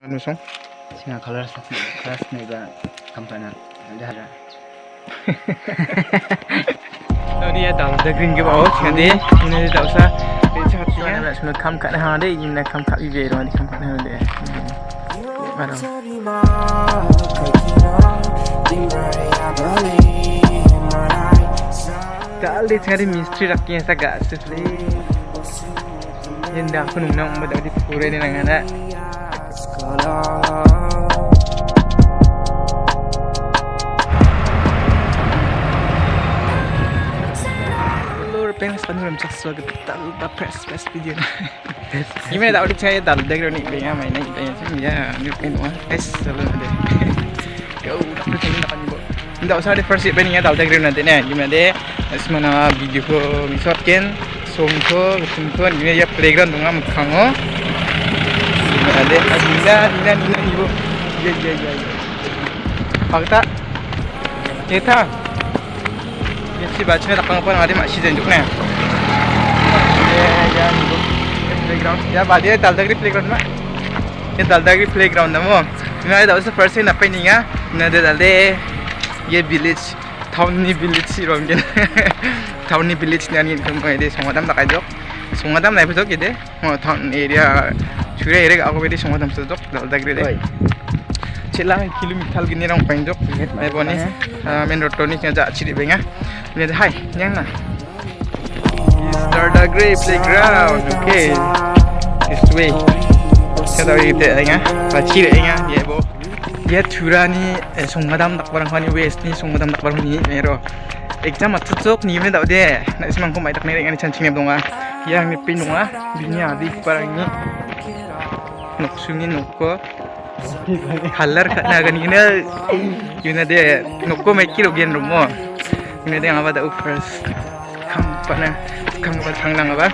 Ano song? Singa color sa class na iba kampana. Dahara. Nó đi tàu đã green nên đi. Tàu xa để cho chị em lại xuống khăm cạn hàng đấy nhưng là khăm cạn về rồi đi khăm cạn hơn để bắt đầu. Kali cari mistri rakyat saya gak sih yang dah aku nung pada di pura ini nang ada Lur pengen sepanjang dalam cak suara kita lupa press press video. Gimana tak udah saya tak? Udah kira nih pengen main aja tanya sih ya. Ini pengen wah es selalu ada. Ya udah udah saya nak nyebut tidak usah di first pengen Ada Dina, Dina, Dina ibu. Iya, iya, iya. Fakta. Kita. 역시 마침에 닭강정 아래 맛이든 좋네. 야, 야, 이거. 플레이그라운드. 야, 바디에 달다그리 플레이그라운드 마. ये दलदागिरी play ground है वो मैं दल से फर्स्ट ही नपे नहीं है न दे दल ये विलेज थाउनी विलेज सी रोम के थाउनी विलेज ने आनी इनकम का ये सोंगादम लगाई दो सोंगादम नहीं बजो किधे थाउन एरिया छुरे हेरेको अघि फेरि समाधान सोधोक ढल्दाखेरि चिल्ला खिलु मिठाल किनेर पाइन्छ पनि मेन रोड टोनिक यहाँ चाहिँ छिरी बेङ्गा यहाँ हाई यहाँ न Darda Grey Playground, oke, This way. Kita dari kita ingat, pacir ingat dia bo. Dia tura ni tak barang hani west ni sungadam tak barang ni mero. Exam atau cocok ni mana tak deh. Nak semangkum tak ni dengan cancing dong ah. Yang ni dong ah. Bini adik barang ini noksungi nokko color na gani na yuna de nokko mai kilo gen rumo yuna de ngaba da first kam pana kam ba thanglang ba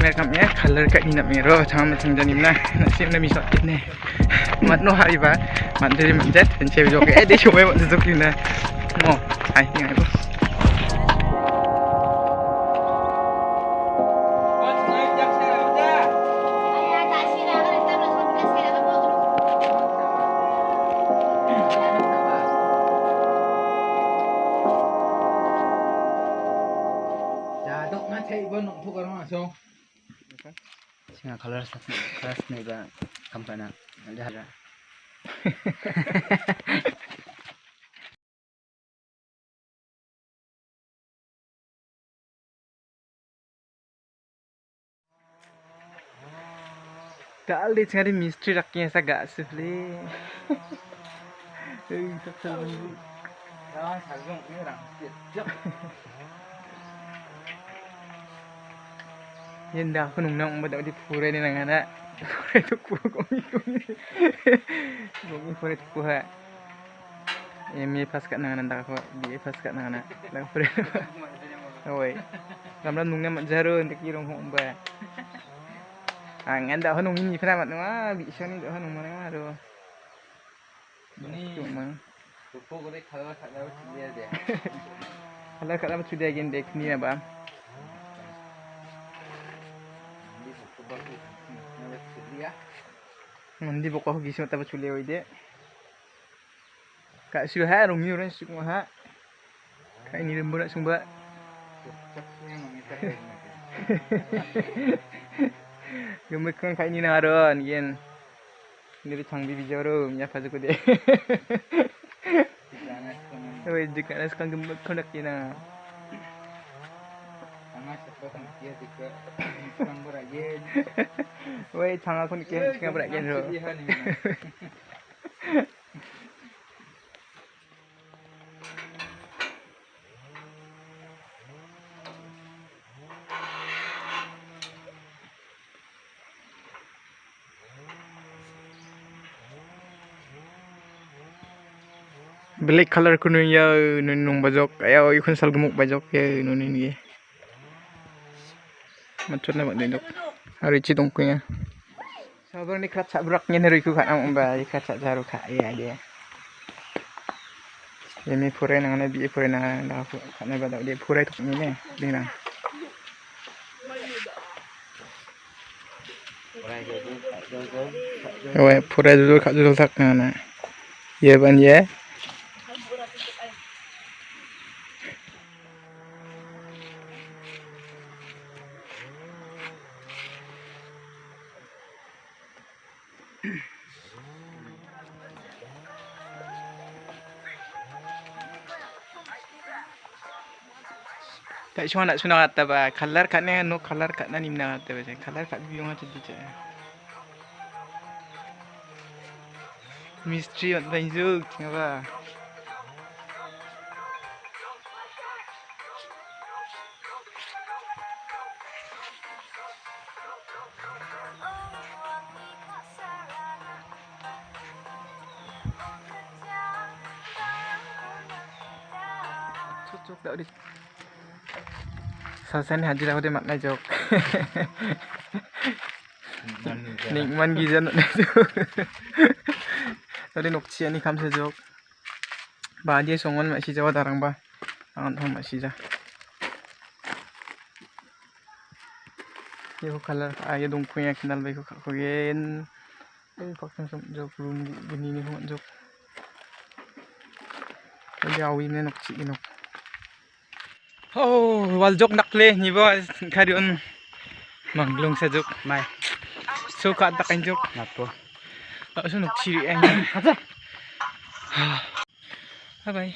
mer kam ya color ka ni na mero chama changjani na na sim na mi sot ne mat no hari ba mat dari mat dan cewek joke eh dia cuma mat tutup ni na mo hai ni ai bos Singa color sa class na iba kampana. Dahara. kali cari mistri rakyat saya gak sih Eh, tak tahu. Jangan sagung ni orang. Yan dah aku nung pada di pura ni nang ada. Pura tu kuah komi komi. Komi pura tu kuah. Emi pas kat nang nanda aku, dia pas kat nang nanda. Lang pura. Oi. Gambar nung mat jaro untuk kirong hong ba. Ang anda ho nung ini pernah mat nung ah bisa ni dah nung mana aduh. Ini Cuma kalau kat dalam sudah again dek ni apa? Nawat siya. Mandi bokah gising tapi culi oi de. Kak suha rong ni orang suk ha. Kak ini lembur nak sumba. Gemuk kan kak ini naron yen. Ini changbi bijaro nya paju ko de. Sana ko Oi jika nas kan gemuk kan nak kina. Tama sa 왜 장하군 게임 시간 보라 rồi. black color ko nun ya nun nung bajok ayaw ikon salgumok bajok ya nun nun ye matod na magdindok ci dongkunya. Sabar ni kacak beraknya dari ku kat am ba kacak jaru kak ya dia. Ini pura nang nabi pura nang dah aku kat nabi dah dia pura tu ni ni dia nang. Đại dulu khát dulu tak na. Ye ban ye. Tak cuma nak sunat kata ba, color katnya no color katnya nimna kata ba, color kat biung kata tu je. Mystery at banjuk, dah di. Sasan haji lah dia makna jok. Nikman gizan nak jok. Tadi nokci ani kam sejok. Ba dia songon jawa darang ba. Angan thong mak si ja. Ye ko color ay dong ko ya kinal bai ko ko gen. Ai Oh, waljok nakle ni bo karion manglong sa jok mai. So ka ta kan jok napo. Bye bye.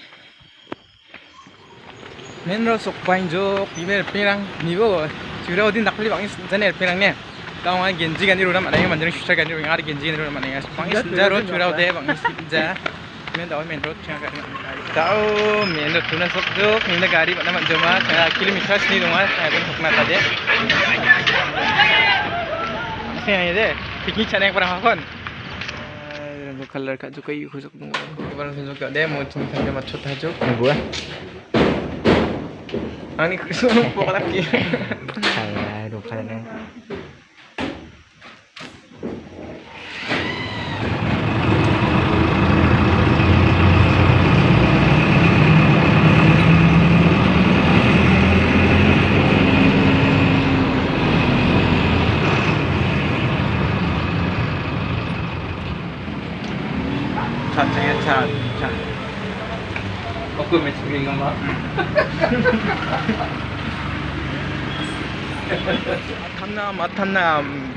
Men sok pain jok pimer pirang ni jura ode bang senja. Men tahu men ro cakap kan. Tahu men ro tunas sok jok men gari mana manjang mah saya kilometer sini rumah saya pun sok deh. Saya ini deh piknik cari yang pernah makan. Rainbow color kat juga tunggu. Barang tunjuk kat dia mau cini sampai macet aja. Ngapo ah? Ah ni kesuruh pok lagi. Kaya チャージチ